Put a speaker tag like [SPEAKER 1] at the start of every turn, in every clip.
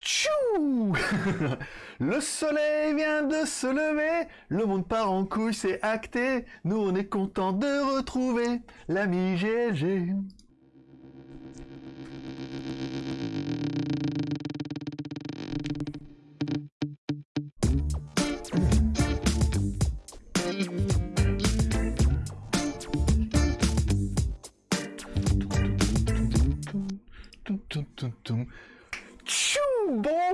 [SPEAKER 1] Tchou Le soleil vient de se lever, le monde part en couille, c'est acté. Nous on est content de retrouver l'ami GLG.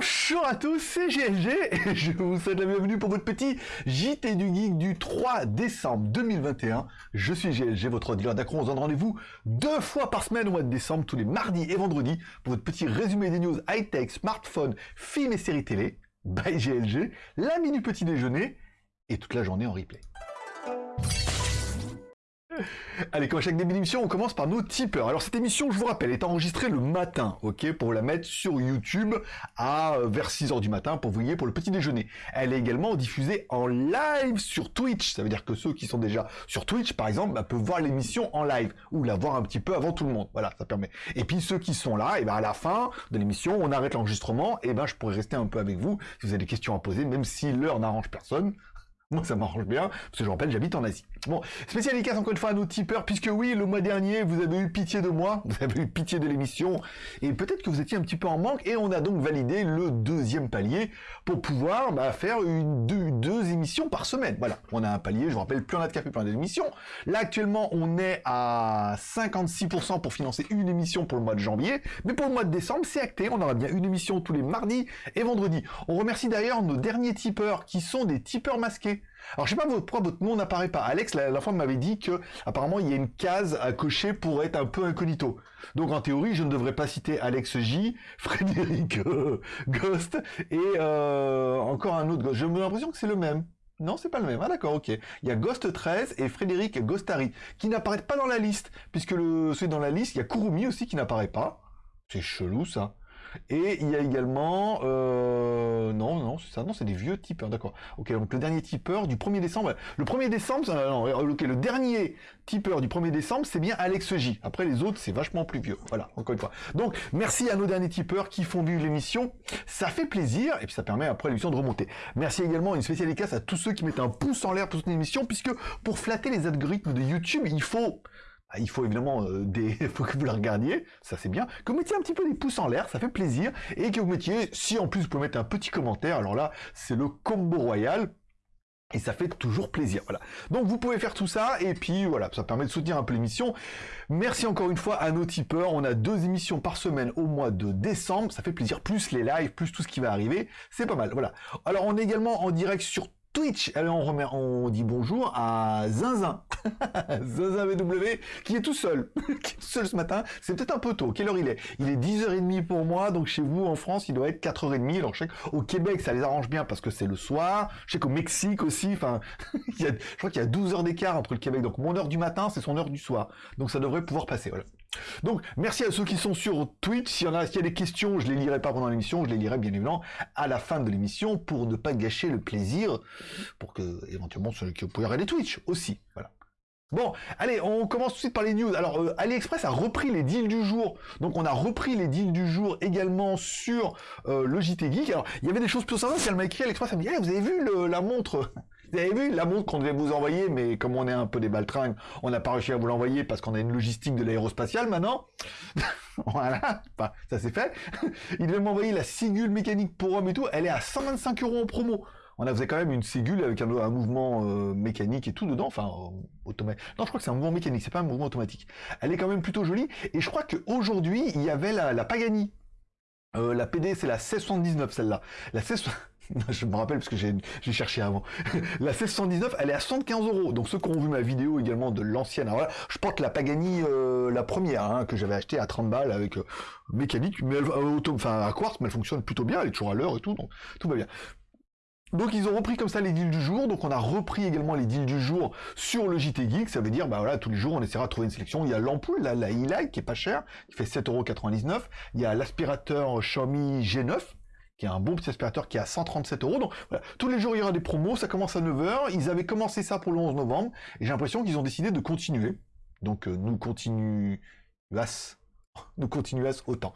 [SPEAKER 1] Bonjour à tous, c'est GLG et je vous souhaite la bienvenue pour votre petit JT du Geek du 3 décembre 2021. Je suis GLG, votre dealer d'accro. On se donne rendez-vous deux fois par semaine au mois de décembre, tous les mardis et vendredis, pour votre petit résumé des news high-tech, smartphone, films et séries télé. By GLG, la minute petit déjeuner et toute la journée en replay. Allez, comme à chaque début d'émission, on commence par nos tipeurs. Alors cette émission, je vous rappelle, est enregistrée le matin, ok, pour la mettre sur YouTube à euh, vers 6h du matin pour vous voyez pour le petit déjeuner. Elle est également diffusée en live sur Twitch. Ça veut dire que ceux qui sont déjà sur Twitch, par exemple, bah, peuvent voir l'émission en live ou la voir un petit peu avant tout le monde. Voilà, ça permet. Et puis ceux qui sont là, et ben à la fin de l'émission, on arrête l'enregistrement. Et ben je pourrais rester un peu avec vous si vous avez des questions à poser, même si l'heure n'arrange personne. Moi, ça m'arrange bien, parce que je rappelle, j'habite en Asie. Bon, spécial dédicace encore une fois à nos tipeurs, puisque oui, le mois dernier, vous avez eu pitié de moi, vous avez eu pitié de l'émission, et peut-être que vous étiez un petit peu en manque, et on a donc validé le deuxième palier pour pouvoir bah, faire une, deux, deux, émissions par semaine. Voilà, on a un palier, je vous rappelle, plus on a de café, plus on a d'émissions. Là, actuellement, on est à 56% pour financer une émission pour le mois de janvier, mais pour le mois de décembre, c'est acté, on aura bien une émission tous les mardis et vendredis. On remercie d'ailleurs nos derniers tipeurs, qui sont des tipeurs masqués. Alors je sais pas pourquoi votre nom n'apparaît pas. Alex, la, la fois m'avait dit que apparemment il y a une case à cocher pour être un peu incognito. Donc en théorie, je ne devrais pas citer Alex J, Frédéric euh, Ghost et euh, encore un autre Ghost. J'ai l'impression que c'est le même. Non, c'est pas le même. Ah d'accord, ok. Il y a Ghost 13 et Frédéric Ghostari qui n'apparaissent pas dans la liste puisque le dans la liste, il y a Kurumi aussi qui n'apparaît pas. C'est chelou ça. Et il y a également... Euh... Non, non, c'est ça. Non, c'est des vieux tipeurs, d'accord. Ok, donc le dernier tipeur du 1er décembre... Le 1er décembre, euh, le dernier tipeur du 1er décembre, c'est bien Alex J. Après, les autres, c'est vachement plus vieux. Voilà, encore une fois. Donc, merci à nos derniers tipeurs qui font vivre l'émission. Ça fait plaisir, et puis ça permet après l'émission de remonter. Merci également, une spéciale dédicace à tous ceux qui mettent un pouce en l'air pour cette émission, puisque pour flatter les algorithmes de YouTube, il faut il faut évidemment euh, des, faut que vous la regardiez, ça c'est bien, que vous mettiez un petit peu des pouces en l'air, ça fait plaisir, et que vous mettiez, si en plus vous pouvez mettre un petit commentaire, alors là c'est le combo royal, et ça fait toujours plaisir, voilà. Donc vous pouvez faire tout ça, et puis voilà, ça permet de soutenir un peu l'émission. Merci encore une fois à nos tipeurs, on a deux émissions par semaine au mois de décembre, ça fait plaisir, plus les lives, plus tout ce qui va arriver, c'est pas mal, voilà. Alors on est également en direct sur Twitch. Alors on, remet, on dit bonjour à Zinzin. Zinzin VW, qui est tout seul. seul ce matin. C'est peut-être un peu tôt. Quelle heure il est? Il est 10h30 pour moi, donc chez vous en France, il doit être 4h30. Alors je sais qu'au Québec, ça les arrange bien parce que c'est le soir. Je sais qu'au Mexique aussi, enfin, je crois qu'il y a 12 heures d'écart entre le Québec. Donc mon heure du matin, c'est son heure du soir. Donc ça devrait pouvoir passer. Voilà. Donc, merci à ceux qui sont sur Twitch. S'il y a, s'il des questions, je les lirai pas pendant l'émission, je les lirai bien évidemment à la fin de l'émission pour ne pas gâcher le plaisir, pour que éventuellement ceux qui pourraient regarder Twitch aussi. Voilà. Bon, allez, on commence tout de suite par les news. Alors, euh, AliExpress a repris les deals du jour. Donc, on a repris les deals du jour également sur euh, le JT Geek. Alors, il y avait des choses plus sympas. Elle m'a écrit AliExpress, elle m'a dit, vous avez vu la montre? Vous avez vu la montre qu'on devait vous envoyer, mais comme on est un peu des baltringues, on n'a pas réussi à vous l'envoyer parce qu'on a une logistique de l'aérospatiale maintenant. voilà, ça c'est fait. Il devait m'envoyer la Sigule mécanique pour homme et tout. Elle est à 125 euros en promo. On a faisait quand même une Sigule avec un, mouvement euh, mécanique et tout dedans, enfin euh, automatique. Non, je crois que c'est un mouvement mécanique, c'est pas un mouvement automatique. Elle est quand même plutôt jolie. Et je crois qu'aujourd'hui, il y avait la, Pagani. Euh, la PD, c'est la 1679 celle-là. La 1679 je me rappelle parce que j'ai cherché avant. la 1619, elle est à 75 euros. Donc ceux qui ont vu ma vidéo également de l'ancienne, alors je porte la Pagani euh, la première hein, que j'avais acheté à 30 balles avec euh, mécanique, mais elle, euh, enfin à quartz, mais elle fonctionne plutôt bien, elle est toujours à l'heure et tout, donc tout va bien. Donc ils ont repris comme ça les deals du jour, donc on a repris également les deals du jour sur le JT Geek, ça veut dire bah voilà tous les jours on essaiera de trouver une sélection, il y a l'ampoule, la, la e qui est pas chère, qui fait 7,99€, il y a l'aspirateur Xiaomi G9, un bon petit aspirateur qui est à 137 euros. Donc voilà, tous les jours il y aura des promos, ça commence à 9h, ils avaient commencé ça pour le 11 novembre, et j'ai l'impression qu'ils ont décidé de continuer. Donc euh, nous continuons de continuer à autant.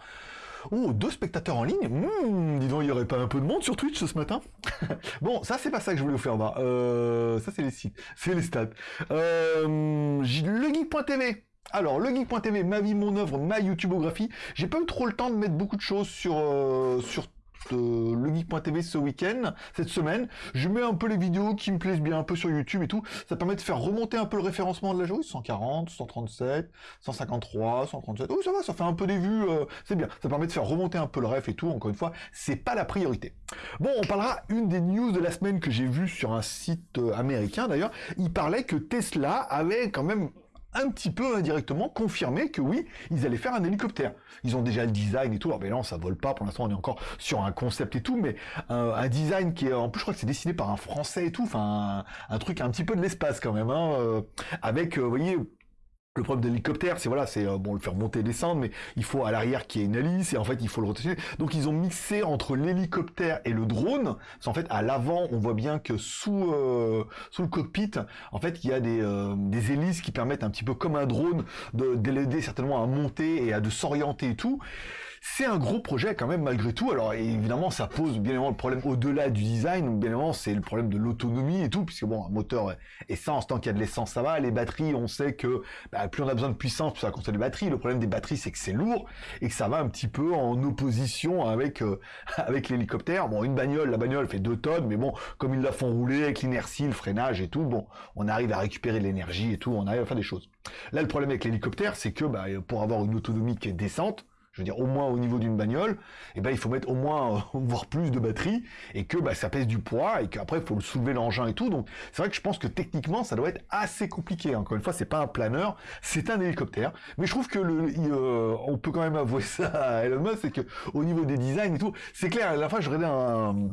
[SPEAKER 1] Oh, deux spectateurs en ligne hmm, Dis donc, il n'y aurait pas un peu de monde sur Twitch ce matin? Bon, ça, c'est pas ça que je voulais faire voir. Euh, ça, c'est les sites, c'est les stats. Euh, legeek.tv alors, legeek.tv, ma vie, mon œuvre, ma YouTubeographie. J'ai pas eu trop le temps de mettre beaucoup de choses sur, euh, sur euh, legeek.tv ce week-end, cette semaine. Je mets un peu les vidéos qui me plaisent bien un peu sur YouTube et tout. Ça permet de faire remonter un peu le référencement de la joueuse. 140, 137, 153, 137. Oh, ça va, ça fait un peu des vues. Euh, c'est bien. Ça permet de faire remonter un peu le ref et tout. Encore une fois, c'est pas la priorité. Bon, on parlera une des news de la semaine que j'ai vu sur un site euh, américain d'ailleurs. Il parlait que Tesla avait quand même un petit peu indirectement confirmé que oui, ils allaient faire un hélicoptère. Ils ont déjà le design et tout. Alors, mais non, ça vole pas. Pour l'instant, on est encore sur un concept et tout, mais un, design qui est, en plus, je crois que c'est dessiné par un Français et tout. Enfin, un, truc un petit peu de l'espace quand même, hein, euh, avec, euh, vous voyez, le problème de l'hélicoptère, c'est voilà, c'est euh, bon le faire monter et descendre, mais il faut à l'arrière qu'il y ait une hélice et en fait il faut le rotationner. Donc ils ont mixé entre l'hélicoptère et le drone. En fait à l'avant, on voit bien que sous euh, sous le cockpit, en fait il y a des, euh, des hélices qui permettent un petit peu comme un drone de l'aider certainement à monter et à de s'orienter et tout. C'est un gros projet quand même malgré tout. Alors évidemment, ça pose bien évidemment le problème au-delà du design. Bien évidemment, c'est le problème de l'autonomie et tout, puisque bon, un moteur essence, tant qu'il y a de l'essence, ça va. Les batteries, on sait que bah, plus on a besoin de puissance, plus ça consomme de batteries. Le problème des batteries, c'est que c'est lourd et que ça va un petit peu en opposition avec euh, avec l'hélicoptère. Bon, une bagnole, la bagnole fait 2 tonnes, mais bon, comme ils la font rouler avec l'inertie, le freinage et tout, bon, on arrive à récupérer de l'énergie et tout, on arrive à faire des choses. Là, le problème avec l'hélicoptère, c'est que bah, pour avoir une autonomie qui est décente, je veux dire au moins au niveau d'une bagnole, eh ben il faut mettre au moins euh, voire plus de batterie et que bah, ça pèse du poids et qu'après il faut le soulever l'engin et tout. Donc c'est vrai que je pense que techniquement ça doit être assez compliqué. Encore une fois, c'est pas un planeur, c'est un hélicoptère. Mais je trouve que le, euh, on peut quand même avouer ça à Elon Musk, c'est que au niveau des designs et tout, c'est clair. À la fin, je regardais un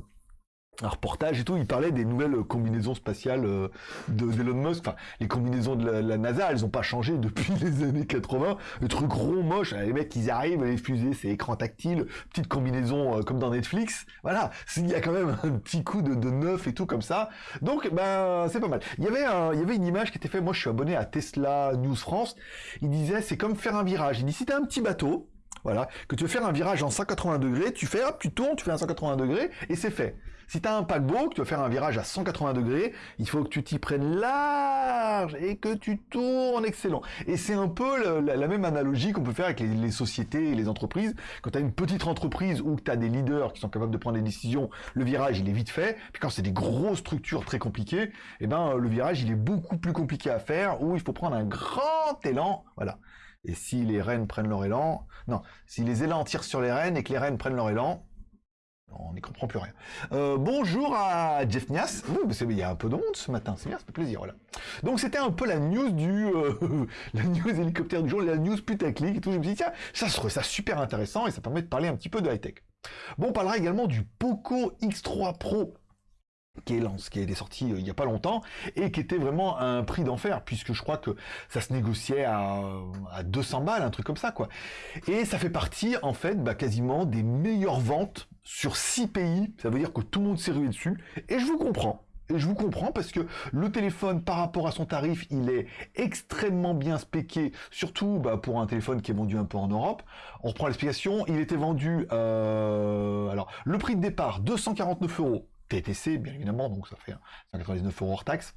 [SPEAKER 1] un reportage et tout, il parlait des nouvelles combinaisons spatiales euh, de d'Elon Musk. Enfin, les combinaisons de la, NASA, elles ont pas changé depuis les années 80. Le truc rond, moche, les mecs, ils arrivent, les fusées, c'est écran tactile, petite combinaison euh, comme dans Netflix. Voilà, il y a quand même un petit coup de, de neuf et tout comme ça. Donc, ben, c'est pas mal. Il y avait il y avait une image qui était faite. Moi, je suis abonné à Tesla News France. Il disait, c'est comme faire un virage. Il dit, si t'as un petit bateau, voilà, que tu veux faire un virage en 180 degrés, tu fais, hop, tu tournes, tu fais un 180 degrés, et c'est fait. Si tu as un paquebot, que tu veux faire un virage à 180 degrés, il faut que tu t'y prennes large et que tu tournes excellent. Et c'est un peu la, même analogie qu'on peut faire avec les, sociétés et les entreprises. Quand tu as une petite entreprise ou que tu as des leaders qui sont capables de prendre des décisions, le virage, il est vite fait. Puis quand c'est des grosses structures très compliquées, eh ben, le virage, il est beaucoup plus compliqué à faire, où il faut prendre un grand élan. Voilà. Et si les rennes prennent leur élan, non, si les élans tirent sur les rennes et que les rennes prennent leur élan, on n'y comprend plus rien. Euh, bonjour à Jeff Nias. il y a un peu de monde ce matin, c'est bien, ça fait plaisir, voilà. Donc c'était un peu la news du, euh, la news hélicoptère du jour, la news putaclic et tout. Je me suis dit, tiens, ça serait ça super intéressant et ça permet de parler un petit peu de high-tech. Bon, on parlera également du Poco X3 Pro qui est, qui est sorti euh, il n'y a pas longtemps et qui était vraiment un prix d'enfer puisque je crois que ça se négociait à, à 200 balles, un truc comme ça quoi. Et ça fait partie en fait bah, quasiment des meilleures ventes sur 6 pays. Ça veut dire que tout le monde s'est rué dessus et je vous comprends. Et je vous comprends parce que le téléphone par rapport à son tarif, il est extrêmement bien spéqué, surtout bah, pour un téléphone qui est vendu un peu en Europe. On reprend l'explication, il était vendu, euh, alors le prix de départ 249 euros TTC, bien évidemment, donc ça fait 199 euros hors taxe.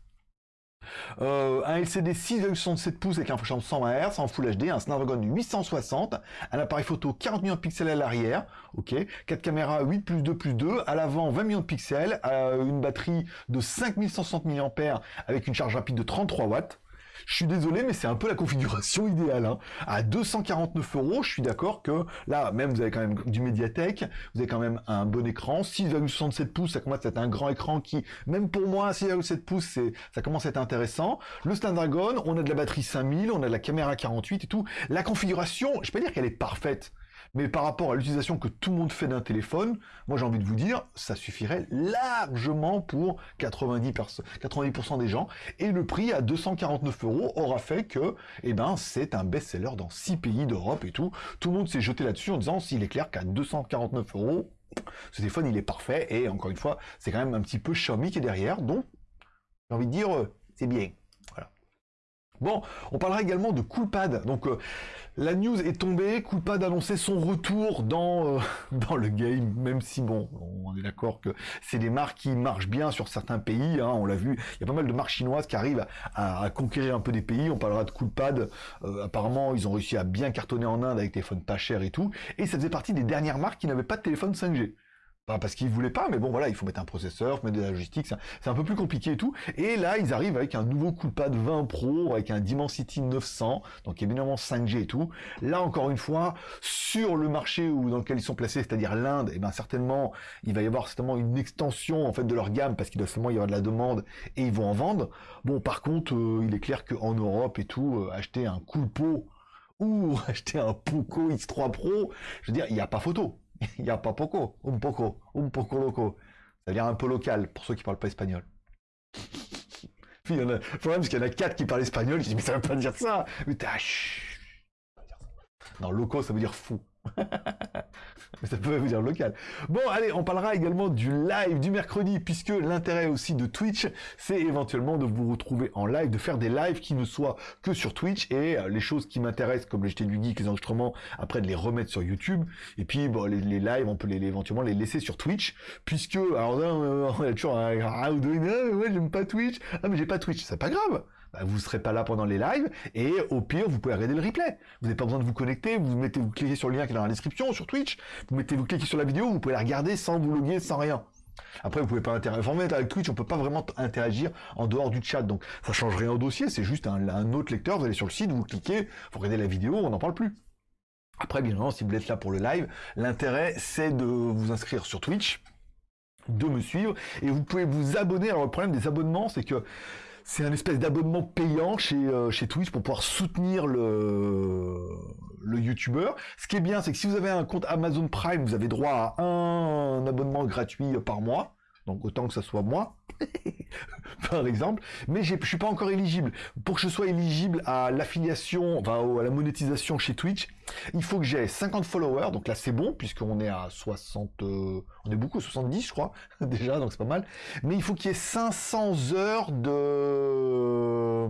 [SPEAKER 1] Euh, un LCD 6,67 pouces avec un de 120 Hz en Full HD, un Snapdragon 860, un appareil photo 40 millions de pixels à l'arrière, ok, 4 caméras 8 plus 2 plus 2, à l'avant 20 millions de pixels, une batterie de 5160 mAh avec une charge rapide de 33 watts, je suis désolé, mais c'est un peu la configuration idéale. Hein. À 249 euros, je suis d'accord que là, même vous avez quand même du médiathèque, vous avez quand même un bon écran, 6,67 pouces, ça commence à être un grand écran qui, même pour moi, 6,7 pouces, ça commence à être intéressant. Le Snapdragon, on a de la batterie 5000, on a de la caméra 48 et tout. La configuration, je peux dire qu'elle est parfaite. Mais par rapport à l'utilisation que tout le monde fait d'un téléphone, moi j'ai envie de vous dire, ça suffirait largement pour 90%, 90 des gens. Et le prix à 249 euros aura fait que, eh ben, c'est un best-seller dans 6 pays d'Europe et tout. Tout le monde s'est jeté là-dessus en disant, s'il est clair qu'à 249 euros, ce téléphone il est parfait. Et encore une fois, c'est quand même un petit peu Xiaomi qui est derrière. Donc, j'ai envie de dire, euh, c'est bien. Bon, on parlera également de Coolpad. Donc euh, la news est tombée, Coolpad annonçait son retour dans, euh, dans le game, même si bon, on est d'accord que c'est des marques qui marchent bien sur certains pays, hein, on l'a vu, il y a pas mal de marques chinoises qui arrivent à, conquérir un peu des pays, on parlera de Coolpad, euh, apparemment ils ont réussi à bien cartonner en Inde avec des téléphones pas chers et tout, et ça faisait partie des dernières marques qui n'avaient pas de téléphone 5G parce qu'ils voulaient pas, mais bon voilà, il faut mettre un processeur, mettre de la logistique, c'est un peu plus compliqué et tout. Et là, ils arrivent avec un nouveau Coolpad 20 Pro, avec un Dimensity 900, donc évidemment 5G et tout. Là, encore une fois, sur le marché où, dans lequel ils sont placés, c'est-à-dire l'Inde, et eh ben certainement, il va y avoir certainement une extension en fait de leur gamme, parce qu'il doit seulement y avoir de la demande, et ils vont en vendre. Bon, par contre, euh, il est clair qu'en Europe et tout, euh, acheter un Coolpo ou acheter un Poco X3 Pro, je veux dire, il n'y a pas photo. Il n'y a pas poco, un poco, un poco loco. Ça veut dire un peu local, pour ceux qui parlent pas espagnol. il y en a, le problème, c'est qu'il y en a quatre qui parlent espagnol, je dis, mais ça veut pas dire ça. Mais t'as, Non, loco, ça veut dire fou. ça peut vous dire local. Bon, allez, on parlera également du live du mercredi, puisque l'intérêt aussi de Twitch, c'est éventuellement de vous retrouver en live, de faire des lives qui ne soient que sur Twitch, et euh, les choses qui m'intéressent, comme les jetés du geek, les enregistrements, après de les remettre sur YouTube, et puis bon, les, lives, on peut les, éventuellement les laisser sur Twitch, puisque, alors là, on a toujours un, ah, ouais, j'aime pas Twitch, ah, mais j'ai pas Twitch, c'est pas grave, bah, vous ne serez pas là pendant les lives, et au pire, vous pouvez regarder le replay. Vous n'avez pas besoin de vous connecter, vous mettez, vous cliquez sur le lien qui est dans la description, sur Twitch, vous mettez, vous cliquez sur la vidéo, vous pouvez la regarder sans vous loguer, sans rien. Après, vous pouvez pas interagir. avec Twitch, on peut pas vraiment interagir en dehors du chat, donc ça change rien au dossier, c'est juste un, autre lecteur, vous allez sur le site, vous cliquez, vous regardez la vidéo, on n'en parle plus. Après, bien évidemment, si vous êtes là pour le live, l'intérêt, c'est de vous inscrire sur Twitch, de me suivre, et vous pouvez vous abonner. Alors, le problème des abonnements, c'est que c'est un espèce d'abonnement payant chez, euh, chez Twitch pour pouvoir soutenir le, le YouTuber. Ce qui est bien, c'est que si vous avez un compte Amazon Prime, vous avez droit à un abonnement gratuit par mois. Donc autant que ça soit moi, par exemple. Mais je suis pas encore éligible. Pour que je sois éligible à l'affiliation, enfin à la monétisation chez Twitch, il faut que j'ai 50 followers. Donc là c'est bon, puisqu'on est à 60... Euh, on est beaucoup, 70 je crois, déjà, donc c'est pas mal. Mais il faut qu'il y ait 500 heures de...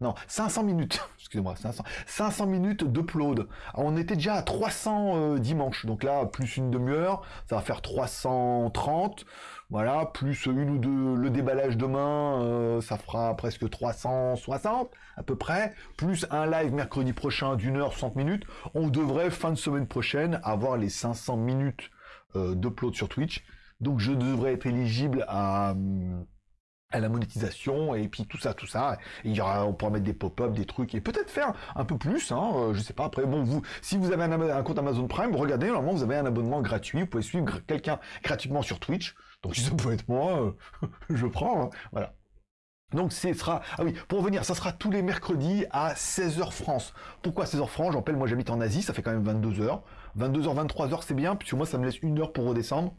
[SPEAKER 1] Non, 500 minutes, excusez-moi, 500, 500 minutes d'upload. On était déjà à 300 euh, dimanche, donc là, plus une demi-heure, ça va faire 330. Voilà, plus une ou deux, le déballage demain, euh, ça fera presque 360 à peu près, plus un live mercredi prochain d'une heure 60 minutes. On devrait, fin de semaine prochaine, avoir les 500 minutes euh, d'upload sur Twitch. Donc je devrais être éligible à, à la monétisation et puis tout ça, tout ça. il y aura, on pourra mettre des pop-up, des trucs et peut-être faire un peu plus. Hein, euh, je sais pas. Après, bon, vous, si vous avez un, compte Amazon Prime, regardez, normalement vous avez un abonnement gratuit. Vous pouvez suivre quelqu'un gratuitement sur Twitch. Donc si ça peut être moi, euh, je prends. Hein. voilà. Donc ce sera, ah oui, pour revenir, ça sera tous les mercredis à 16h France. Pourquoi 16h France? Je rappelle, moi j'habite en Asie, ça fait quand même 22h. 22h, 23h c'est bien, puisque moi ça me laisse une heure pour redescendre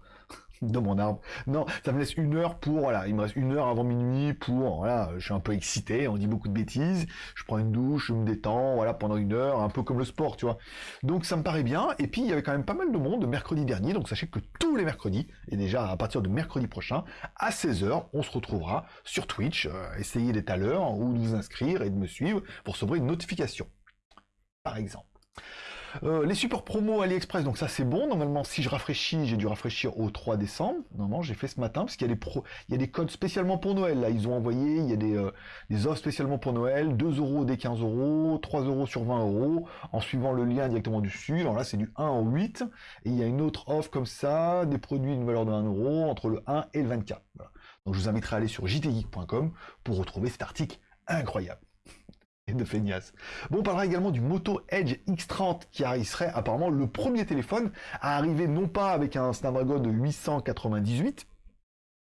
[SPEAKER 1] de mon arbre. Non, ça me laisse une heure pour, voilà, il me reste une heure avant minuit pour, voilà, je suis un peu excité, on dit beaucoup de bêtises, je prends une douche, je me détends, voilà, pendant une heure, un peu comme le sport, tu vois. Donc ça me paraît bien, et puis il y avait quand même pas mal de monde mercredi dernier, donc sachez que tous les mercredis, et déjà à partir de mercredi prochain, à 16h, on se retrouvera sur Twitch, euh, essayez d'être à l'heure, ou de vous inscrire et de me suivre pour recevoir une notification, par exemple. Euh, les supports promo AliExpress, donc ça c'est bon. Normalement, si je rafraîchis, j'ai dû rafraîchir au 3 décembre. Normalement, j'ai fait ce matin parce qu'il y a des codes spécialement pour Noël. Là, ils ont envoyé, il y a des, euh, offres spécialement pour Noël, 2 euros des 15 euros, 3 euros sur 20 euros, en suivant le lien directement dessus. Alors là, c'est du 1 au 8. Et il y a une autre offre comme ça, des produits d'une valeur de 1 euro entre le 1 et le 24. Donc je vous inviterai à aller sur jtgeek.com pour retrouver cet article incroyable et de feignasse. Bon, on parlera également du Moto Edge X30 qui serait apparemment le premier téléphone à arriver non pas avec un Snapdragon de 898,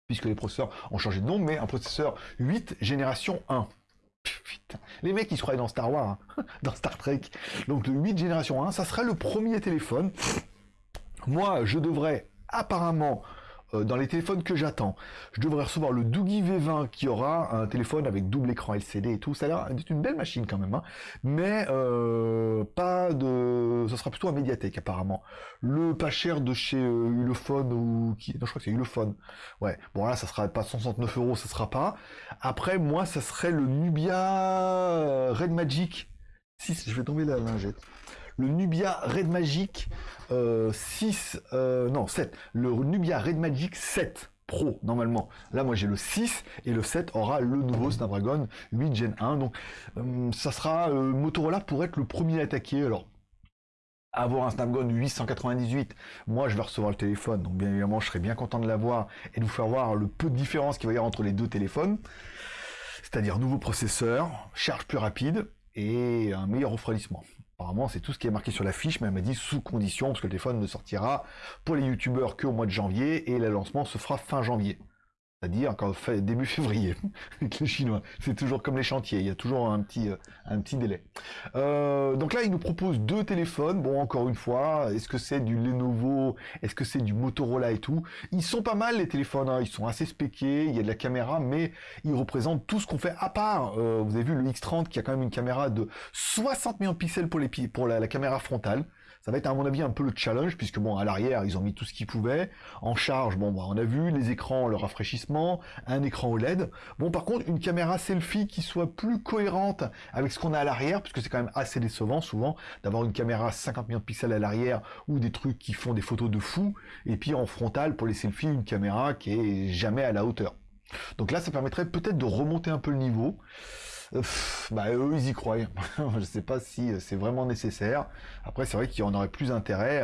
[SPEAKER 1] puisque les processeurs ont changé de nom, mais un processeur 8 génération 1. Putain. Les mecs, ils se croyaient dans Star Wars, hein, dans Star Trek. Donc le 8 génération 1, ça serait le premier téléphone. Moi, je devrais apparemment dans les téléphones que j'attends, je devrais recevoir le Doogie V20 qui aura un téléphone avec double écran LCD et tout. Ça a l'air d'être une belle machine quand même, hein. mais euh, pas de ce sera plutôt un médiathèque apparemment. Le pas cher de chez euh, ou qui, non je crois que c'est Ulefone. Ouais, bon là ça sera pas 169 euros, ça sera pas. Après moi ça serait le Nubia Red Magic 6, je vais tomber la lingette. Le Nubia Red Magic 6, non 7. Le Nubia Red Magic 7 Pro, normalement. Là, moi, j'ai le 6 et le 7 aura le nouveau Snapdragon 8 Gen 1. Donc, euh, ça sera euh, Motorola pour être le premier à attaquer. Alors, avoir un Snapdragon 898, moi je vais recevoir le téléphone, donc bien évidemment je serai bien content de l'avoir et de vous faire voir le peu de différence qu'il va y avoir entre les deux téléphones. C'est-à-dire nouveau processeur, charge plus rapide et un meilleur refroidissement. Apparemment, c'est tout ce qui est marqué sur la fiche, mais elle m'a dit sous condition, parce que le téléphone ne sortira pour les youtubeurs qu'au mois de janvier, et le lancement se fera fin janvier c'est-à-dire fait début février avec les Chinois. C'est toujours comme les chantiers, il y a toujours un petit, euh, un petit délai. Euh, donc là, ils nous proposent deux téléphones. Bon, encore une fois, est-ce que c'est du Lenovo? Est-ce que c'est du Motorola et tout? Ils sont pas mal les téléphones, hein. ils sont assez spéqués, il y a de la caméra, mais ils représentent tout ce qu'on fait à part. Euh, vous avez vu le X30 qui a quand même une caméra de 60 millions de pixels pour, les, pour la caméra frontale. Ça va être à mon avis un peu le challenge, puisque bon, à l'arrière, ils ont mis tout ce qu'ils pouvaient. En charge, bon, bah, on a vu les écrans, le rafraîchissement, un écran OLED. Bon, par contre, une caméra selfie qui soit plus cohérente avec ce qu'on a à l'arrière, puisque c'est quand même assez décevant souvent d'avoir une caméra 50 millions de pixels à l'arrière ou des trucs qui font des photos de fou, et puis en frontal pour les selfies, une caméra qui est jamais à la hauteur. Donc là, ça permettrait peut-être de remonter un peu le niveau bah eux ils y croient. je sais pas si euh, c'est vraiment nécessaire. Après c'est vrai qu'il y en aurait plus intérêt.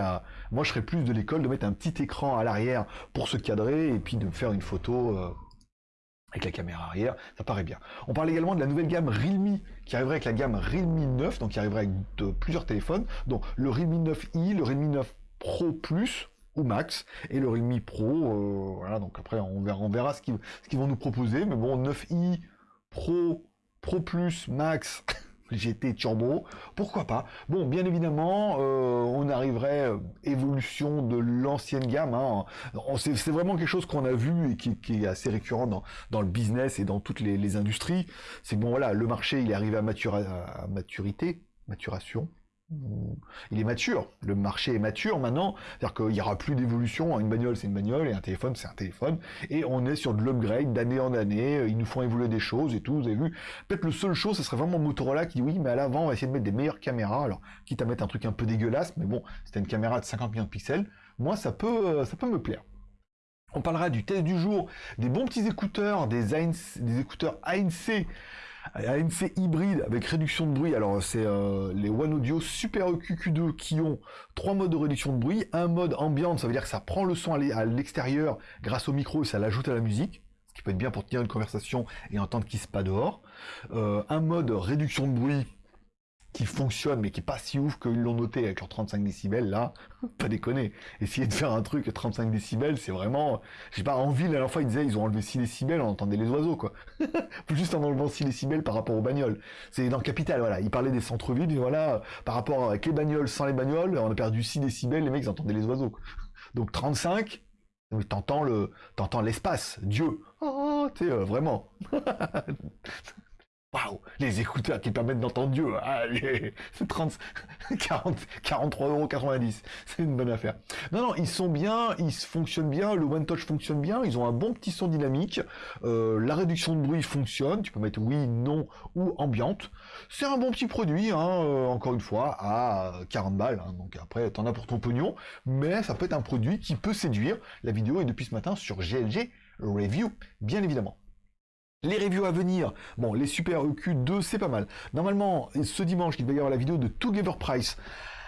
[SPEAKER 1] Moi je serais plus de l'école de mettre un petit écran à l'arrière pour se cadrer et puis de faire une photo. Euh, avec la caméra arrière, ça paraît bien. On parle également de la nouvelle gamme Realme qui arriverait avec la gamme Realme 9, donc qui arriverait avec plusieurs téléphones, donc le Realme 9i, le Realme 9 Pro Plus, ou Max et le Realme Pro. Euh, voilà, donc après on verra ce qu'ils vont nous proposer. Mais bon, 9i Pro Pro Plus, Max, GT Turbo, pourquoi pas? Bon, bien évidemment, euh, on arriverait euh, évolution de l'ancienne gamme. Hein. C'est vraiment quelque chose qu'on a vu et qui, est assez récurrent dans, le business et dans toutes les, industries. C'est bon, voilà, le marché, il est arrivé à maturité, maturation, il est mature, le marché est mature maintenant, c'est-à-dire qu'il n'y aura plus d'évolution, une bagnole c'est une bagnole et un téléphone c'est un téléphone, et on est sur de l'upgrade d'année en année, ils nous font évoluer des choses et tout, vous avez vu, peut-être le seul chose ce serait vraiment Motorola qui dit oui mais à l'avant on va essayer de mettre des meilleures caméras, alors quitte à mettre un truc un peu dégueulasse, mais bon, c'était une caméra de 50 millions de pixels, moi ça peut, euh, ça peut me plaire. On parlera du test du jour, des bons petits écouteurs, des, des écouteurs ANC ANC hybride avec réduction de bruit. Alors c'est euh, les One Audio Super EQ Q2 qui ont trois modes de réduction de bruit. Un mode ambiante, ça veut dire que ça prend le son à l'extérieur grâce au micro et ça l'ajoute à la musique. Ce qui peut être bien pour tenir une conversation et entendre qui se passe dehors. Euh, un mode réduction de bruit qui fonctionne, mais qui est pas si ouf qu'ils l'ont noté avec leurs 35 décibels, là, pas déconner. Essayer de faire un truc à 35 décibels, c'est vraiment... Je sais pas, en ville, à la fois, ils disaient, ils ont enlevé 6 décibels, on entendait les oiseaux, quoi. Juste en enlevant 6 décibels par rapport aux bagnoles. C'est dans le capital, voilà. Ils parlaient des centres-villes, voilà, par rapport avec les bagnoles, sans les bagnoles, on a perdu 6 décibels, les mecs, ils entendaient les oiseaux. Donc 35, t'entends le, t'entends l'espace, Dieu. Oh, tu sais, euh, vraiment. Waouh, les écouteurs qui permettent d'entendre Dieu. Allez, 30, 40, 43,90€. C'est une bonne affaire. Non, non, ils sont bien, ils fonctionnent bien, le One Touch fonctionne bien, ils ont un bon petit son dynamique, euh, la réduction de bruit fonctionne, tu peux mettre oui, non ou ambiante. C'est un bon petit produit, hein, euh, encore une fois, à 40 balles. Hein, donc après, t'en as pour ton pognon, mais ça peut être un produit qui peut séduire. La vidéo est depuis ce matin sur GLG Review, bien évidemment. Les reviews à venir, bon, les Super EQ2, c'est pas mal. Normalement, ce dimanche, il va y avoir la vidéo de Together Price,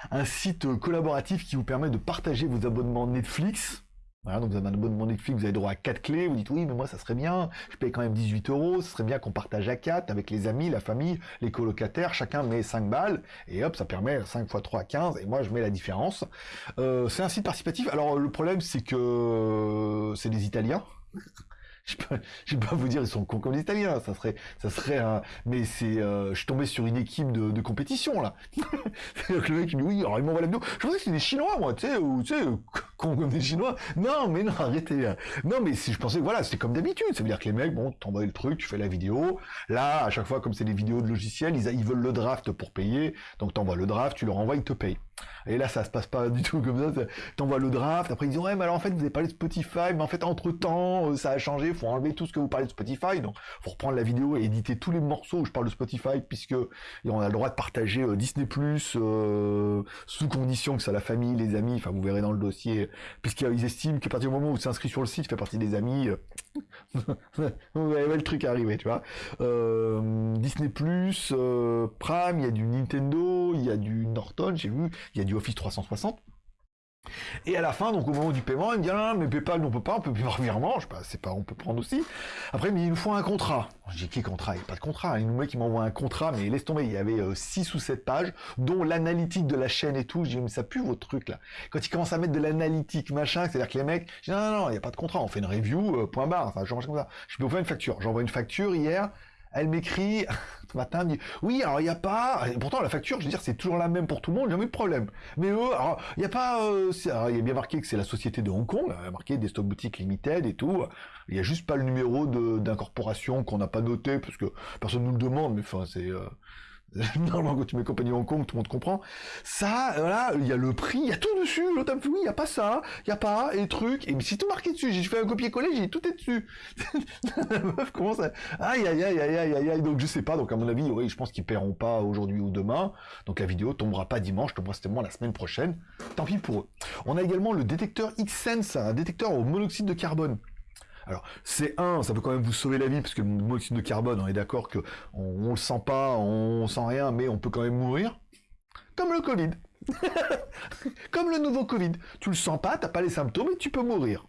[SPEAKER 1] un site collaboratif qui vous permet de partager vos abonnements Netflix. Voilà, donc vous avez un abonnement Netflix, vous avez droit à 4 clés, vous dites oui, mais moi ça serait bien, je paye quand même 18 euros, ce serait bien qu'on partage à 4 avec les amis, la famille, les colocataires, chacun met 5 balles, et hop, ça permet 5 x 3 15, et moi je mets la différence. Euh, c'est un site participatif, alors le problème c'est que c'est des Italiens, je peux, je peux pas vous dire ils sont cons comme les Italiens, ça serait, ça serait un, mais c'est, euh, je suis tombé sur une équipe de, de compétition là. le mec il me dit oui, alors il m'envoie la vidéo. Je pensais que c'était des Chinois moi, tu sais, ou tu sais, cons comme des Chinois. Non, mais non, arrêtez. Non, mais si je pensais, voilà, c'était comme d'habitude. Ça veut dire que les mecs, bon, t'envoies le truc, tu fais la vidéo. Là, à chaque fois, comme c'est des vidéos de logiciels, ils, ils veulent le draft pour payer, donc t'envoies le draft, tu leur envoies, ils te payent. Et là, ça se passe pas du tout comme ça. T'envoies le draft, après ils disent ouais, mais alors en fait, vous avez parlé de Spotify, mais en fait, entre temps, euh, ça a changé, faut enlever tout ce que vous parlez de Spotify. Donc, faut reprendre la vidéo et éditer tous les morceaux où je parle de Spotify, puisque on a le droit de partager euh, Disney Plus euh, sous condition que ça la famille, les amis. Enfin, vous verrez dans le dossier, puisqu'ils estiment qu'à partir du moment où c'est inscrit sur le site, fait partie des amis. vous verrez le truc arriver, tu vois. Disney Plus, Prime, il y a du Nintendo, il y a du Norton, j'ai vu, il y a du Office 360. Et à la fin, donc au moment du paiement, il me dit ah, mais PayPal, on peut pas, on peut plus par virement, je sais pas, c'est pas, on peut prendre aussi. Après, dit il nous faut un contrat. Dis qui contrat? Il n'y a pas de contrat. Il nous met qui m'envoie un contrat, mais laisse tomber, il y avait 6 euh, ou 7 pages, dont l'analytique de la chaîne et tout. Je dis mais ça pue votre truc là. Quand ils commencent à mettre de l'analytique, machin, c'est-à-dire que les mecs, je dis non, non, non, il n'y a pas de contrat, on fait une review, euh, point barre, enfin, je comme ça. Je peux vous faire une facture. J'envoie une facture hier, elle m'écrit ce matin, dit oui, alors il n'y a pas. pourtant la facture, je veux dire, c'est toujours la même pour tout le monde, jamais de problème. Mais eux, alors il n'y a pas. Euh, il y a bien marqué que c'est la société de Hong Kong, il y a marqué des stock boutiques limited et tout. Il n'y a juste pas le numéro d'incorporation qu'on n'a pas noté parce que personne nous le demande, mais enfin c'est. Euh, Normalement, quand tu mets compagnie Hong Kong, tout le monde comprend. Ça, voilà, il y a le prix, il y a tout dessus. L'autre oui, il n'y a pas ça, il n'y a pas, et truc. Et c'est tout marqué dessus. J'ai fait un copier-coller, j'ai tout est dessus. la meuf commence à, aïe, aïe, aïe, aïe, aïe, aïe, Donc, je sais pas. Donc, à mon avis, oui, je pense qu'ils paieront pas aujourd'hui ou demain. Donc, la vidéo tombera pas dimanche, tombera certainement la semaine prochaine. Tant pis pour eux. On a également le détecteur X-Sense, un détecteur au monoxyde de carbone. Alors, c'est un, ça peut quand même vous sauver la vie, parce que le monoxyde de carbone, on est d'accord que on, le sent pas, on sent rien, mais on peut quand même mourir. Comme le Covid. Comme le nouveau Covid. Tu le sens pas, t'as pas les symptômes, et tu peux mourir.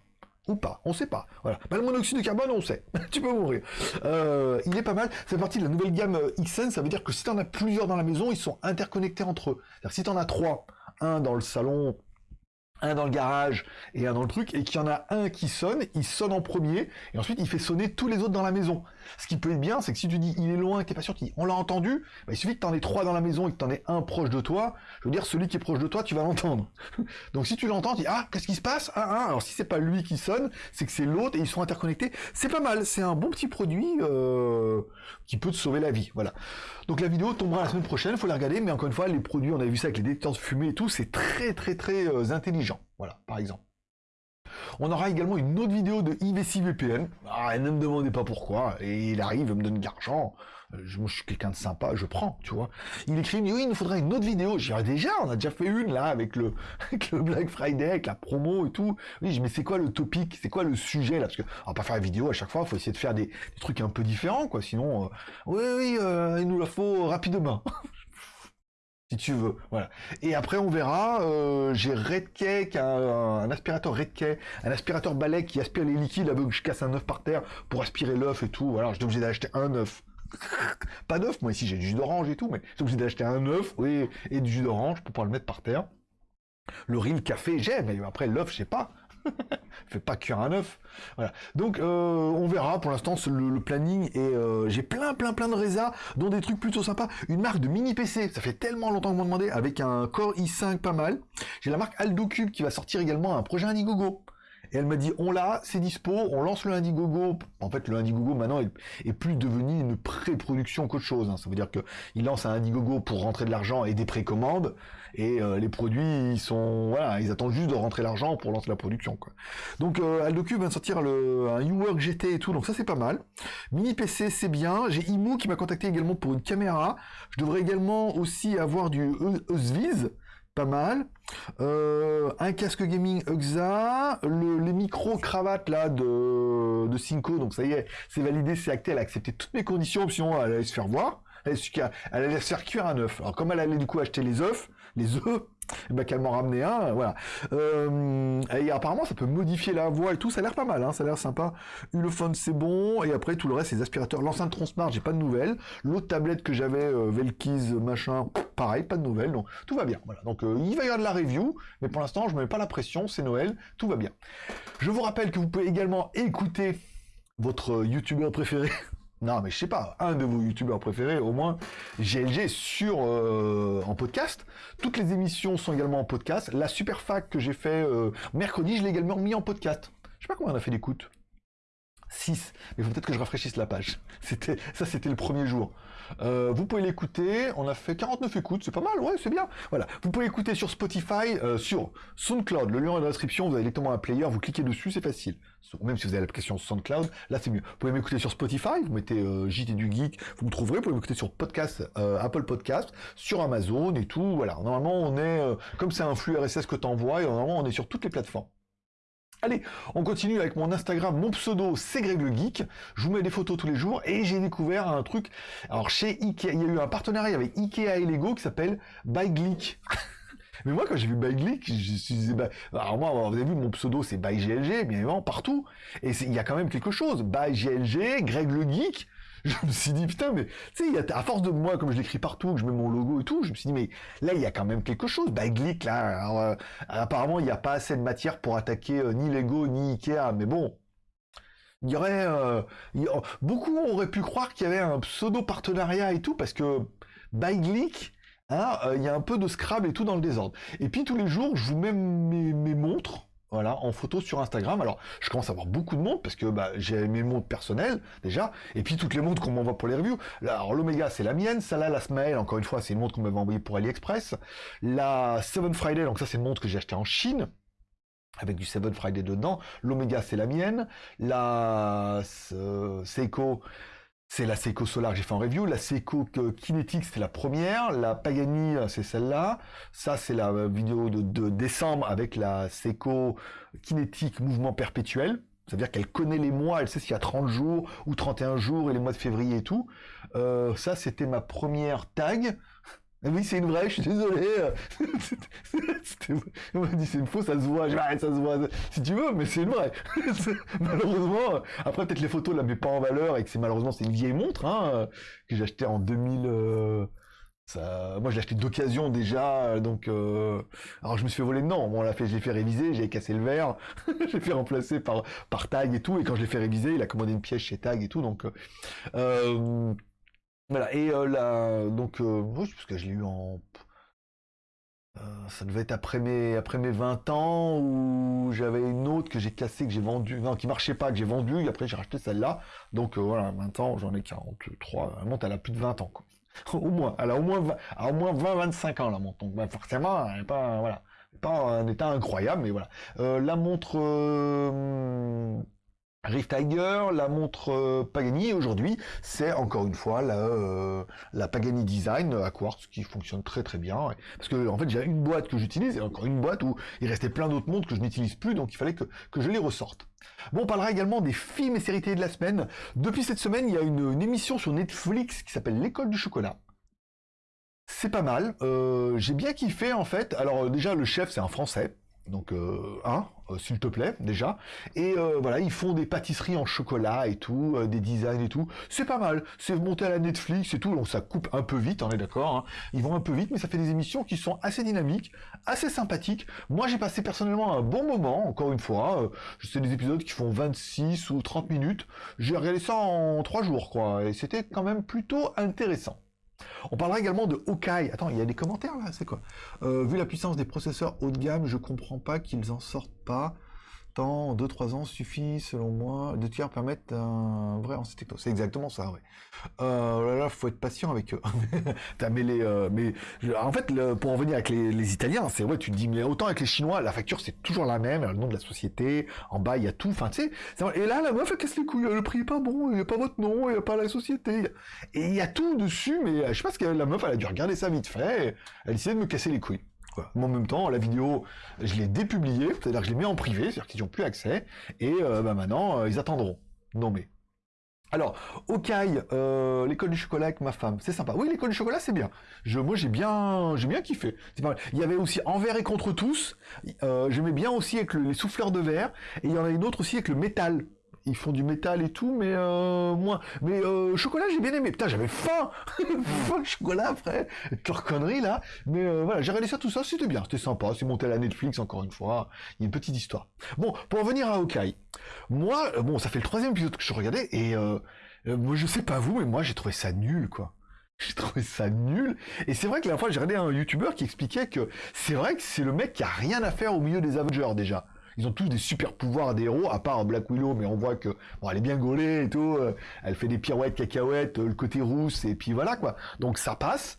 [SPEAKER 1] Ou pas, on sait pas. Voilà. Bah, le monoxyde de carbone, on sait. tu peux mourir. Euh, il est pas mal. C'est partie de la nouvelle gamme euh, XN. Ça veut dire que si tu en as plusieurs dans la maison, ils sont interconnectés entre eux. C'est-à-dire si tu en as trois, un dans le salon, un dans le garage et un dans le truc, et qu'il y en a un qui sonne, il sonne en premier, et ensuite il fait sonner tous les autres dans la maison. Ce qui peut être bien, c'est que si tu dis il est loin, que t'es pas sûr qu'on l'a entendu, bah, il suffit que t'en aies trois dans la maison et que t'en aies un proche de toi, je veux dire, celui qui est proche de toi, tu vas l'entendre. Donc si tu l'entends, tu dis ah, qu'est-ce qui se passe? Ah, ah, alors si c'est pas lui qui sonne, c'est que c'est l'autre et ils sont interconnectés. C'est pas mal, c'est un bon petit produit euh, qui peut te sauver la vie. Voilà. Donc la vidéo tombera la semaine prochaine, faut la regarder, mais encore une fois, les produits, on a vu ça avec les détecteurs de fumée et tout, c'est très très très euh, intelligent. Voilà, par exemple. On aura également une autre vidéo de IVC VPN. Ah, ne me demandez pas pourquoi. Et il arrive, il me donne de l'argent. Euh, je, je suis quelqu'un de sympa, je prends, tu vois. Il écrit, oui, il nous faudrait une autre vidéo. J'ai déjà, on a déjà fait une, là, avec le, Black Friday, avec la promo et tout. Oui, mais c'est quoi le topic? C'est quoi le sujet, là? Parce que, on va pas faire la vidéo à chaque fois, faut essayer de faire des, trucs un peu différents, quoi. Sinon, euh, oui, oui, euh, il nous la faut rapidement. si tu veux. Voilà. Et après, on verra. Euh, j'ai Redkey, un, un, aspirateur Redkey, un aspirateur balai qui aspire les liquides avec que je casse un œuf par terre pour aspirer l'œuf et tout. Voilà, j'étais obligé d'acheter un œuf. Pas d'œuf, moi ici j'ai du jus d'orange et tout, mais j'étais obligé d'acheter un œuf oui, et du jus d'orange pour pouvoir le mettre par terre. Le riz, le café, j'aime, mais après l'œuf, je sais pas. Fais pas cuire un œuf. Donc euh, on verra. Pour l'instant, le, planning et euh, j'ai plein, plein, plein de résas, dont des trucs plutôt sympas. Une marque de mini PC. Ça fait tellement longtemps vous m'en demandez, avec un Core i5 pas mal. J'ai la marque AldoCube qui va sortir également un projet Indiegogo. Et elle m'a dit, on l'a, c'est dispo, on lance le Indiegogo. En fait, le Indiegogo, maintenant, est, plus devenu une pré-production qu'autre chose. Hein. Ça veut dire qu'il lance un Indiegogo pour rentrer de l'argent et des précommandes. Et euh, les produits, ils sont... Ils attendent juste de rentrer l'argent pour lancer la production. Donc, euh, Aldocube vient de sortir le, un UWork GT et tout, donc ça, c'est pas mal. Mini PC, c'est bien. J'ai Imo qui m'a contacté également pour une caméra. Je devrais également aussi avoir du Eusviz pas mal. Euh, un casque gaming UXA, les micro-cravates là de, de Cinco, donc ça y est, c'est validé, c'est acté, elle a accepté toutes mes conditions, sinon elle allait se faire voir, elle, allait se faire cuire un œuf. Alors comme elle allait du coup acheter les œufs, les œufs, et ben qu'elle m'en ramenait un, voilà. Euh, et apparemment, ça peut modifier la voix et tout, ça a l'air pas mal, hein, ça a l'air sympa. Ulefone, c'est bon, et après, tout le reste, les aspirateurs. L'enceinte Transmart, j'ai pas de nouvelles. L'autre tablette que j'avais, euh, Velkiz, machin, pareil, pas de nouvelles, donc tout va bien. Voilà, donc euh, il va y avoir de la review, mais pour l'instant, je me mets pas la pression, c'est Noël, tout va bien. Je vous rappelle que vous pouvez également écouter votre youtubeur préféré non, mais je sais pas, un de vos youtubeurs préférés, au moins, GLG sur euh, en podcast. Toutes les émissions sont également en podcast. La super fac que j'ai fait euh, mercredi, je l'ai également mis en podcast. Je sais pas combien on a fait d'écoute. 6. Mais peut-être que je rafraîchisse la page. C'était Ça, c'était le premier jour. Euh, vous pouvez l'écouter. On a fait 49 écoutes. C'est pas mal, ouais, c'est bien. Voilà. Vous pouvez l'écouter sur Spotify, euh, sur SoundCloud. Le lien est dans la description. Vous avez directement un player. Vous cliquez dessus, c'est facile. Même si vous avez l'application SoundCloud, là, c'est mieux. Vous pouvez m'écouter sur Spotify. Vous mettez euh, JT du Geek. Vous me trouverez. Vous pouvez m'écouter sur podcast, euh, Apple Podcast, sur Amazon et tout. Voilà. Normalement, on est, comme c'est un flux RSS que t'envoies, normalement, on est sur toutes les plateformes. Allez, on continue avec mon Instagram, mon pseudo c'est Greg le Geek. Je vous mets des photos tous les jours et j'ai découvert un truc. Alors chez Ikea, il y a eu un partenariat avec Ikea et Lego qui s'appelle ByGlick. Mais moi, quand j'ai vu ByGlick, je suis dit, bah, alors moi, vous avez vu, mon pseudo, c'est ByGLG, bien évidemment, partout. Et il y a quand même quelque chose. ByGLG, Greg le Geek, je me suis dit, putain, mais, tu sais, à force de moi, comme je l'écris partout, que je mets mon logo et tout, je me suis dit, mais là, il y a quand même quelque chose. Bah, Glick, là, euh, apparemment, il n'y a pas assez de matière pour attaquer euh, ni Lego, ni Ikea, mais bon. Il y aurait, euh, beaucoup auraient pu croire qu'il y avait un pseudo partenariat et tout, parce que by Glick, hein, il y a un peu de Scrabble et tout dans le désordre. Et puis tous les jours, je vous mets mes montres, voilà, en photo sur Instagram. Alors, je commence à avoir beaucoup de monde parce que bah, j'ai mes montres personnelles déjà, et puis toutes les montres qu'on m'envoie pour les reviews. alors l'Omega c'est la mienne, ça là la Smile, encore une fois c'est une montre qu'on m'avait envoyée pour AliExpress. La Seven Friday, donc ça c'est une montre que j'ai achetée en Chine avec du Seven Friday dedans. L'Omega c'est la mienne. La Seiko c'est la Seiko Solar que j'ai fait en review. La Seiko Kinetic, c'était la première. La Pagani, c'est celle-là. Ça, c'est la vidéo de, décembre avec la Seiko Kinetic Mouvement Perpétuel. C'est-à-dire qu'elle connaît les mois, elle sait s'il y a 30 jours ou 31 jours et les mois de février et tout. Euh, ça, c'était ma première tag. Oui, c'est une vraie, je suis désolé. On m'a dit c'est une fausse, ça se voit. Je ça se voit. Si tu veux, mais c'est une vraie. malheureusement, après peut-être les photos la mettent pas en valeur et que c'est malheureusement c'est une vieille montre hein, que j'ai acheté en 2000. Euh, ça, moi, je l'ai acheté d'occasion déjà, donc euh, alors je me suis fait voler dedans. Bon, on l'a fait, je l'ai fait réviser, j'ai cassé le verre, j'ai fait remplacer par par Tag et tout. Et quand je l'ai fait réviser, il a commandé une pièce chez Tag et tout, donc. Euh, voilà, et euh, là, donc, euh, parce que je l'ai eu en... Euh, ça devait être après mes, après mes 20 ans, où j'avais une autre que j'ai cassée, que j'ai vendue, non, qui marchait pas, que j'ai vendue, et après j'ai racheté celle-là. Donc voilà, maintenant j'en ai 43, la montre elle a plus de 20 ans, quoi. au moins, elle a au moins 20, au moins 20-25 ans la montre, donc ben, forcément, elle n'est pas, voilà, pas un état incroyable, mais voilà. la montre Rift Tiger, la montre euh, Pagani, aujourd'hui, c'est encore une fois la, euh, Pagani Design à quartz qui fonctionne très très bien. Parce que en fait, j'ai une boîte que j'utilise et encore une boîte où il restait plein d'autres montres que je n'utilise plus, donc il fallait que, je les ressorte. Bon, on parlera également des films et séries télé de la semaine. Depuis cette semaine, il y a une, émission sur Netflix qui s'appelle L'école du chocolat. C'est pas mal. Euh, j'ai bien kiffé en fait. Alors déjà, le chef, c'est un Français. Donc, euh, un, euh, s'il te plaît, déjà. Et euh, voilà, ils font des pâtisseries en chocolat et tout, des designs et tout. C'est pas mal. C'est monté à la Netflix et tout. Donc, ça coupe un peu vite, on est d'accord. Hein. Ils vont un peu vite, mais ça fait des émissions qui sont assez dynamiques, assez sympathiques. Moi, j'ai passé personnellement un bon moment, encore une fois. c'est des épisodes qui font 26 ou 30 minutes. J'ai regardé ça en 3 jours, quoi. Et c'était quand même plutôt intéressant. On parlera également de Hawkeye. Attends, il y a des commentaires là, c'est quoi? Euh, Vu la puissance des processeurs haut de gamme, je comprends pas qu'ils en sortent pas. Tant 2-3 ans suffit, selon moi. Deux tiers permettent un vrai en techno. C'est exactement ça, ouais. Euh, là, là, faut être patient avec eux. T'as les, euh, mais en fait, pour en venir avec les, Italiens, c'est vrai, tu te dis, mais autant avec les Chinois, la facture c'est toujours la même, le nom de la société, en bas il y a tout, enfin tu sais. Et là, la meuf elle casse les couilles, le prix est pas bon, il n'y a pas votre nom, il n'y a pas la société. Et il y a tout dessus, mais je sais pas ce que la meuf, elle a dû regarder ça vite fait, elle essayait de me casser les couilles. En même temps, la vidéo, je l'ai dépubliée, c'est-à-dire que je l'ai mis en privé, c'est-à-dire qu'ils n'ont plus accès, et euh, bah, maintenant, euh, ils attendront. Non mais... Alors, Okai, euh, l'école du chocolat avec ma femme, c'est sympa. Oui, l'école du chocolat, c'est bien. Moi, j'ai bien, j'ai bien kiffé. Il y avait aussi Envers et contre tous. J'aimais bien aussi avec les souffleurs de verre. Et il y en a une autre aussi avec le métal ils font du métal et tout, mais euh, moins. Mais euh, chocolat, j'ai bien aimé. Putain, j'avais faim Faim chocolat après Toute connerie là. Mais euh, voilà, j'ai regardé ça, tout ça, c'était bien, c'était sympa. C'est monté à la Netflix, encore une fois. Il y a une petite histoire. Bon, pour en venir à Hawkeye. Moi, bon, ça fait le troisième épisode que je regardais, et moi, je sais pas vous, mais moi, j'ai trouvé ça nul, quoi. J'ai trouvé ça nul. Et c'est vrai que la fois, j'ai regardé un YouTuber qui expliquait que c'est vrai que c'est le mec qui a rien à faire au milieu des Avengers, déjà Ils ont tous des super pouvoirs des à part Black Willow, mais on voit que bon, elle est bien gaulée et tout. euh, elle fait des pirouettes, cacahuètes, euh, le côté rousse, et puis voilà quoi. Donc ça passe.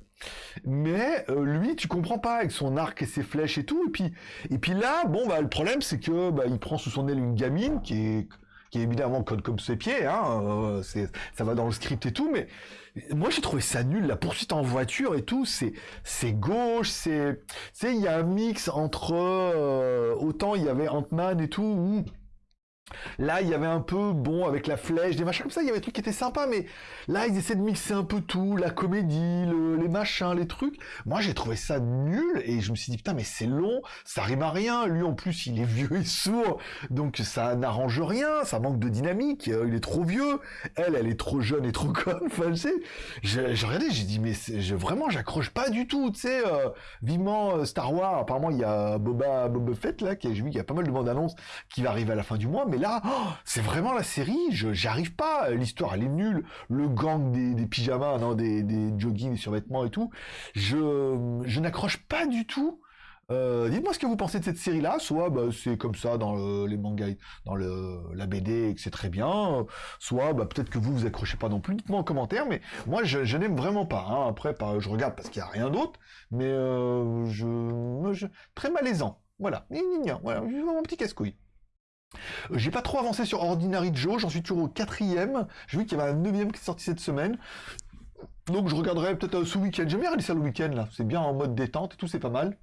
[SPEAKER 1] Mais euh, lui, tu comprends pas avec son arc et ses flèches et tout. Et puis, et puis là, bon, bah, le problème, c'est que bah, il prend sous son aile une gamine qui est qui évidemment code comme ses pieds, hein, euh, c'est, ça va dans le script et tout, mais moi j'ai trouvé ça nul, la poursuite en voiture et tout, c'est, c'est gauche, c'est, sais, il y a un mix entre, euh, autant il y avait Ant-Man et tout, Là, il y avait un peu, bon, avec la flèche, des machins comme ça, il y avait des trucs qui étaient sympas, mais là, ils essaient de mixer un peu tout, la comédie, le- les machins, les trucs. Moi, j'ai trouvé ça nul, et je me suis dit, putain, mais c'est long, ça rime à rien. Lui, en plus, il est vieux et sourd, donc ça n'arrange rien, ça manque de dynamique, euh, il est trop vieux, elle, elle est trop jeune et trop conne, enfin, je sais. J'ai j'ai regardé, j'ai dit, mais je, vraiment, j'accroche pas du tout, tu sais, euh, vivement euh, Star Wars, apparemment, il y a Boba, Boba Fett, là, qui, j'ai vu qu'il y a pas mal de bandes annonces qui va arriver à la fin du mois, mais là, oh, c'est vraiment la série, je j'y arrive pas, l'histoire elle est nulle, le gang des, pyjamas, non, des, joggings, des survêtements et tout, je, n'accroche pas du tout. Euh, Dites-moi ce que vous pensez de cette série-là, soit bah, c'est comme ça dans le- les mangas, dans le, la BD et que c'est très bien, soit bah, peut-être que vous vous accrochez pas non plus, dites-moi en commentaire, mais moi je, n'aime vraiment pas. hein. Après, je regarde parce qu'il n'y a rien d'autre, mais euh, je, je- très malaisant. Voilà, voilà, mon petit casse-couille. J'ai pas trop avancé sur Ordinary Joe, j'en suis toujours au quatrième. J'ai vu qu'il y avait un neuvième qui est sorti cette semaine. Donc je regarderai peut-être euh, ce week-end. J'aime bien regarder ça le week-end là. C'est bien en mode détente et tout, c'est pas mal.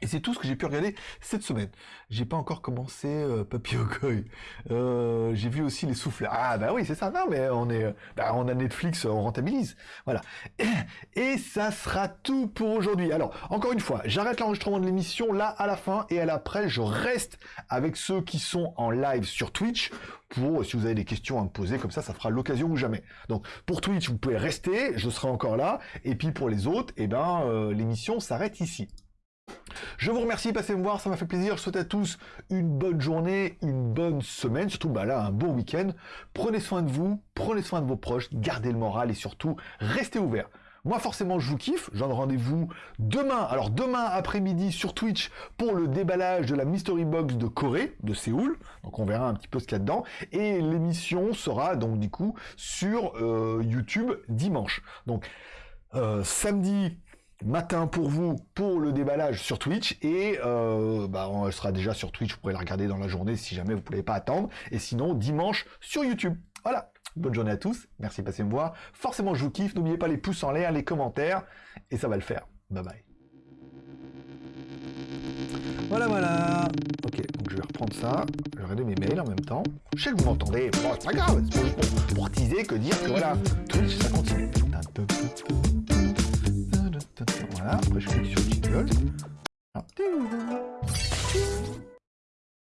[SPEAKER 1] Et c'est tout ce que j'ai pu regarder cette semaine. J'ai pas encore commencé euh, Papy Ogoy. Euh, j'ai vu aussi les souffleurs. Ah bah oui, c'est ça. Non mais on est, bah, on a Netflix, on rentabilise. Voilà. Et ça sera tout pour aujourd'hui. Alors, encore une fois, j'arrête l'enregistrement de l'émission là à la fin et à l'après, je reste avec ceux qui sont en live sur Twitch pour, si vous avez des questions à me poser, comme ça, ça fera l'occasion ou jamais. Donc, pour Twitch, vous pouvez rester, je serai encore là. Et puis pour les autres, eh ben, euh, l'émission s'arrête ici. Je vous remercie, passez me voir, ça m'a fait plaisir. Je souhaite à tous une bonne journée, une bonne semaine, surtout bah là un bon week-end. Prenez soin de vous, prenez soin de vos proches, gardez le moral et surtout restez ouverts. Moi forcément je vous kiffe, j'en rendez-vous demain, alors demain après-midi sur Twitch pour le déballage de la Mystery Box de Corée, de Séoul, donc on verra un petit peu ce qu'il y a dedans, et l'émission sera donc du coup sur euh, YouTube dimanche. Donc euh, samedi matin pour vous pour le déballage sur Twitch et euh, bah, elle sera déjà sur Twitch, vous pourrez la regarder dans la journée si jamais vous ne pouvez pas attendre et sinon dimanche sur YouTube. Voilà, bonne journée à tous, merci de passer me voir, forcément je vous kiffe, n'oubliez pas les pouces en l'air, les commentaires et ça va le faire. Bye bye. Voilà, voilà. Ok, donc je vais reprendre ça. Je vais mes mails en même temps. Je sais que vous m'entendez. Bon, c'est pas grave. C'est pour, pour teaser que dire que voilà, Twitch, ça continue. Voilà, après je clique sur Jingle. Ah.